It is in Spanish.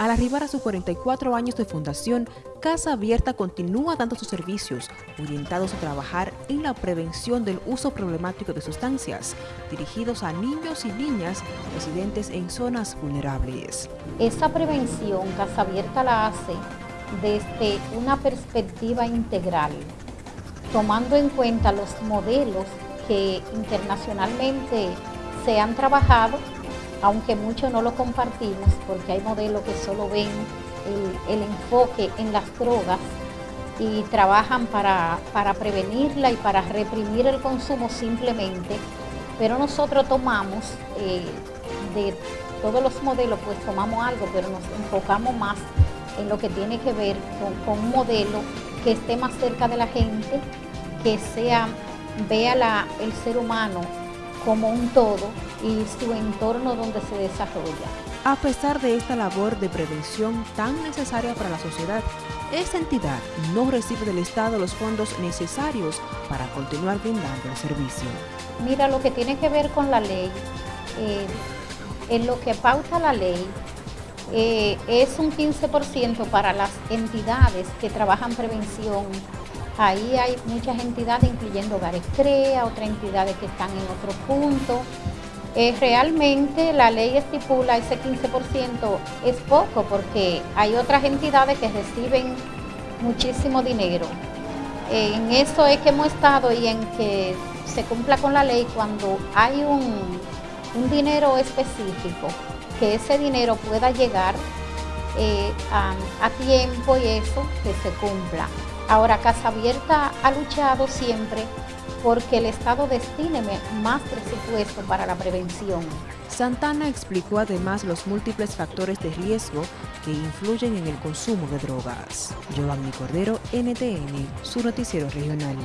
Al arribar a sus 44 años de fundación, Casa Abierta continúa dando sus servicios orientados a trabajar en la prevención del uso problemático de sustancias, dirigidos a niños y niñas residentes en zonas vulnerables. Esa prevención Casa Abierta la hace desde una perspectiva integral, tomando en cuenta los modelos que internacionalmente se han trabajado aunque muchos no lo compartimos porque hay modelos que solo ven el, enfoque en las drogas y trabajan para, prevenirla y para reprimir el consumo simplemente, pero nosotros tomamos eh, de todos los modelos, pues tomamos algo, pero nos enfocamos más en lo que tiene que ver con, un modelo que esté más cerca de la gente, que sea, vea el ser humano como un todo y su entorno donde se desarrolla. A pesar de esta labor de prevención tan necesaria para la sociedad, esta entidad no recibe del Estado los fondos necesarios para continuar brindando el servicio. Mira, lo que tiene que ver con la ley, eh, en lo que pauta la ley, eh, es un 15% para las entidades que trabajan prevención Ahí hay muchas entidades, incluyendo Hogares CREA, otras entidades que están en otro punto. Eh, realmente la ley estipula ese 15% es poco porque hay otras entidades que reciben muchísimo dinero. en eso es que hemos estado y en que se cumpla con la ley cuando hay un, dinero específico, que ese dinero pueda llegar eh, a tiempo y eso que se cumpla. Ahora, Casa Abierta ha luchado siempre porque el Estado destine más presupuesto para la prevención. Santana explicó además los múltiples factores de riesgo que influyen en el consumo de drogas. Giovanni Cordero, NTN, su noticiero regional.